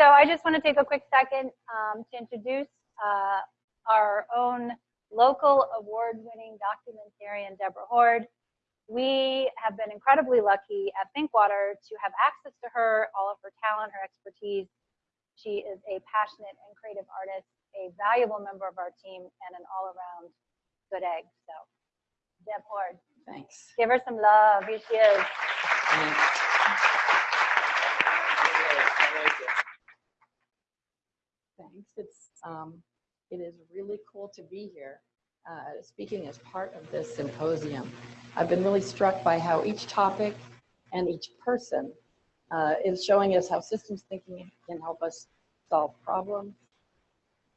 So I just want to take a quick second um, to introduce uh, our own local award-winning documentarian, Deborah Hord. We have been incredibly lucky at Thinkwater to have access to her, all of her talent, her expertise. She is a passionate and creative artist, a valuable member of our team, and an all-around good egg. So, Deb Hord. Thanks. Give her some love. Here she is. Thanks. It's um, it is really cool to be here, uh, speaking as part of this symposium. I've been really struck by how each topic and each person uh, is showing us how systems thinking can help us solve problems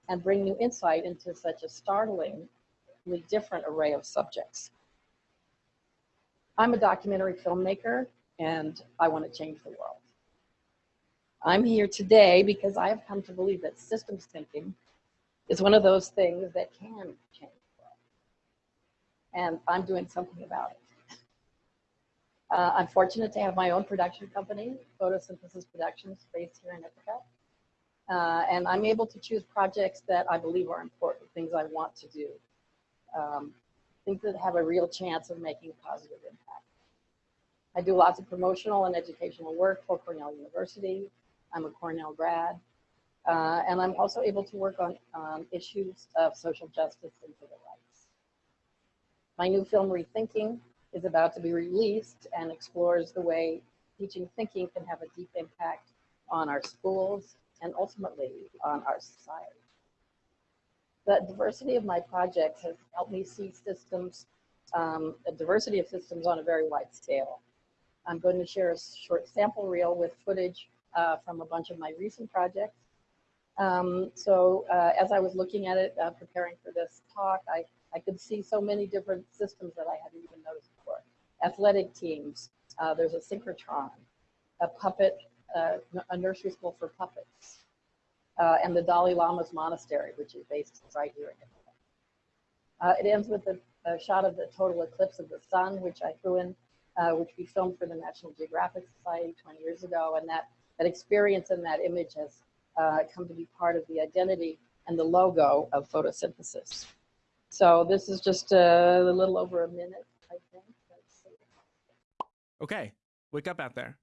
and bring new insight into such a startlingly different array of subjects. I'm a documentary filmmaker and I want to change the world. I'm here today because I have come to believe that systems thinking is one of those things that can change the world. And I'm doing something about it. Uh, I'm fortunate to have my own production company, Photosynthesis Productions, based here in Ithaca. Uh, and I'm able to choose projects that I believe are important, things I want to do, um, things that have a real chance of making a positive impact. I do lots of promotional and educational work for Cornell University. I'm a Cornell grad. Uh, and I'm also able to work on um, issues of social justice and civil rights. My new film, Rethinking, is about to be released and explores the way teaching thinking can have a deep impact on our schools and ultimately on our society. The diversity of my projects has helped me see systems, um, a diversity of systems on a very wide scale. I'm going to share a short sample reel with footage uh, from a bunch of my recent projects. Um, so uh, as I was looking at it, uh, preparing for this talk, I, I could see so many different systems that I hadn't even noticed before. Athletic teams, uh, there's a synchrotron, a puppet, uh, a nursery school for puppets, uh, and the Dalai Lama's monastery, which is based right here in Ithaca. it ends with a, a, shot of the total eclipse of the sun, which I threw in, which we filmed for the National Geographic Society 20 years ago, and that that experience and that image has uh, come to be part of the identity and the logo of photosynthesis. So this is just a, a little over a minute, I think. Okay, wake up out there.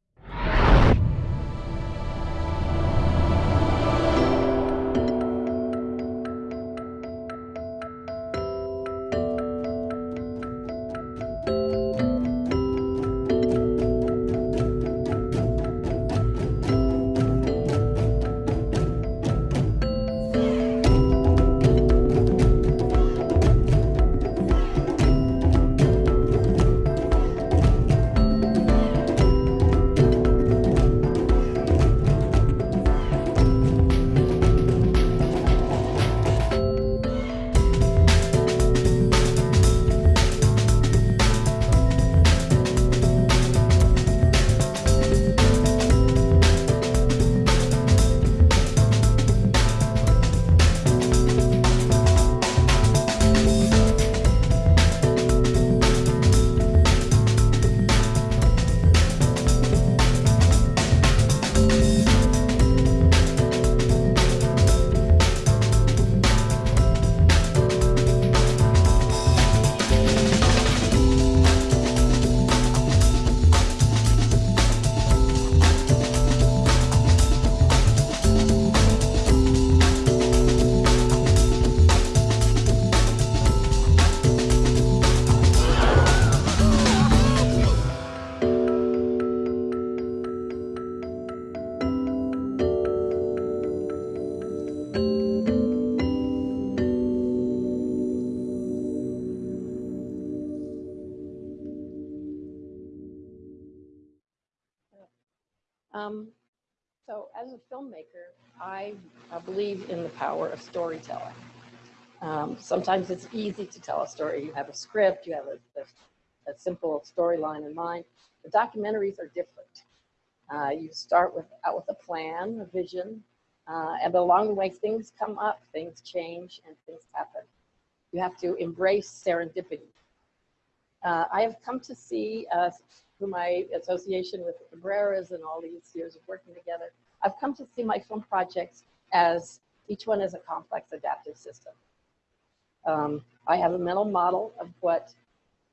Um, so as a filmmaker, I, I, believe in the power of storytelling. Um, sometimes it's easy to tell a story. You have a script, you have a, a, a simple storyline in mind. The documentaries are different. Uh, you start with out with a plan, a vision, uh, and along the way things come up, things change, and things happen. You have to embrace serendipity. Uh, I have come to see through my association with the Cabreras and all these years of working together, I've come to see my film projects as each one is a complex adaptive system. Um, I have a mental model of what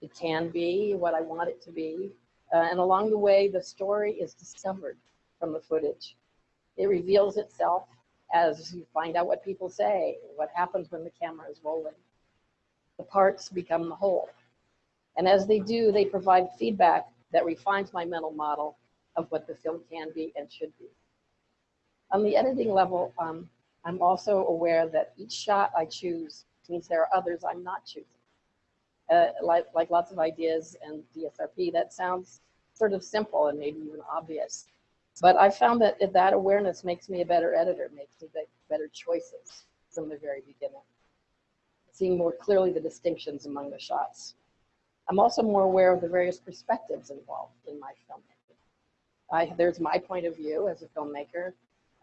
it can be, what I want it to be, uh, and along the way, the story is discovered from the footage. It reveals itself as you find out what people say, what happens when the camera is rolling. The parts become the whole. And as they do, they provide feedback that refines my mental model of what the film can be and should be. On the editing level, um, I'm also aware that each shot I choose means there are others I'm not choosing. Uh, like, like lots of ideas and DSRP, that sounds sort of simple and maybe even obvious. But I found that that awareness makes me a better editor, makes me make better choices from the very beginning. Seeing more clearly the distinctions among the shots. I'm also more aware of the various perspectives involved in my filmmaking. I, there's my point of view as a filmmaker,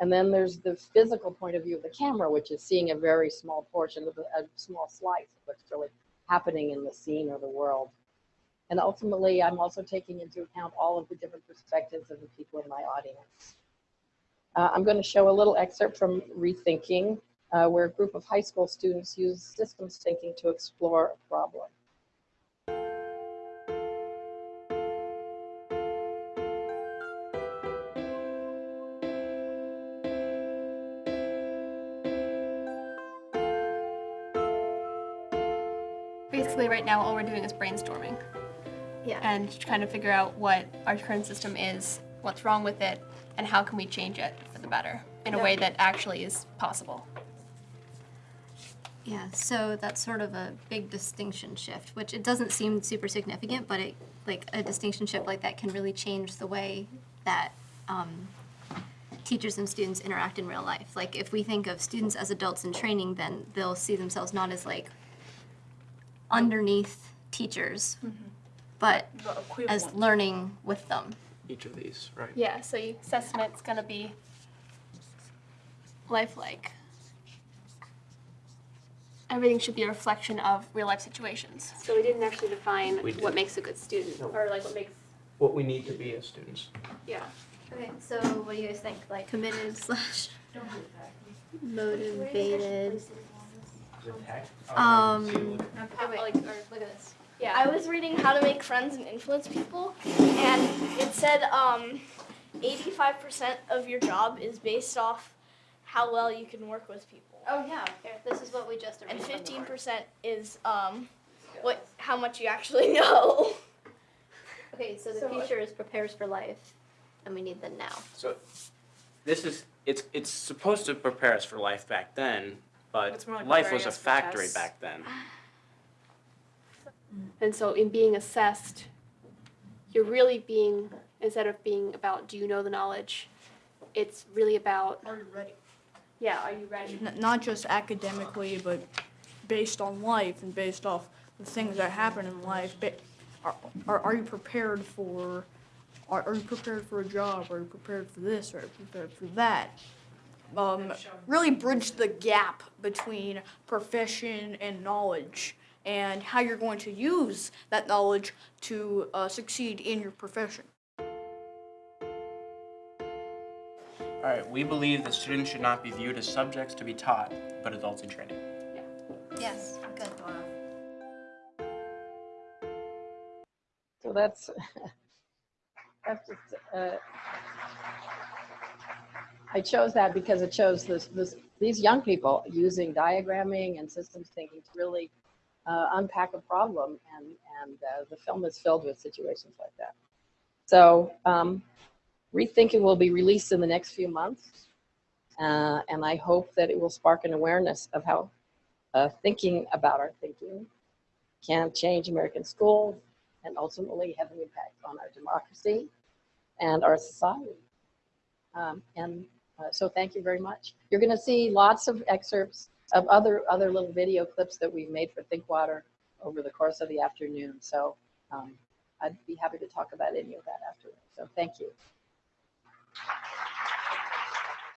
and then there's the physical point of view of the camera, which is seeing a very small portion of the, a small slice of what's really happening in the scene or the world. And ultimately, I'm also taking into account all of the different perspectives of the people in my audience. Uh, I'm going to show a little excerpt from Rethinking, uh, where a group of high school students use systems thinking to explore a problem. Basically, right now, all we're doing is brainstorming Yeah. and trying to figure out what our current system is, what's wrong with it, and how can we change it for the better in a way that actually is possible. Yeah, so that's sort of a big distinction shift, which it doesn't seem super significant, but it like a distinction shift like that can really change the way that um, teachers and students interact in real life. Like if we think of students as adults in training, then they'll see themselves not as like underneath teachers, but as learning with them. each of these, right? Yeah, so your assessment's gonna be lifelike. Everything should be a reflection of real life situations. So we didn't actually define We did. what makes a good student, No. or like what makes, What we need to be as students. yeah. Okay, so what do you guys think? Like committed slash motivated. Um, How, like, or look at this. Yeah. I was reading How to Make Friends and Influence People, and it said um, 85% of your job is based off how well you can work with people, Oh yeah, here, this is what we just and erased from the word. 15% is um, what how much you actually know. Okay, so the So- future is prepares for life, and we need them now. So this is, it's, it's supposed to prepare us for life back then, but like life was a factory tests. back then. And so in being assessed, you're really being, instead of being about do you know the knowledge, it's really about, Are you ready? yeah, are you ready? N- not just academically, but based on life and based off the things that happen in life. Ba- Are, are, are you prepared for, are, are you prepared for a job? Are you prepared for this? Are you prepared for that? Um, really bridge the gap between profession and knowledge and how you're going to use that knowledge to uh, succeed in your profession. All right, we believe that students should not be viewed as subjects to be taught, but adults in training. Yeah. Yes, good. So that's, that's just, uh, I chose that because it shows this, this, these young people using diagramming and systems thinking to really uh, unpack a problem and, and uh, the film is filled with situations like that. So um, Rethinking will be released in the next few months. Uh, and I hope that it will spark an awareness of how uh, thinking about our thinking can change American schools and ultimately have an impact on our democracy and our society. Um, and uh, so thank you very much. You're going to see lots of excerpts of other other little video clips that we've made for Think Water over the course of the afternoon. So um, I'd be happy to talk about any of that afterwards. So thank you.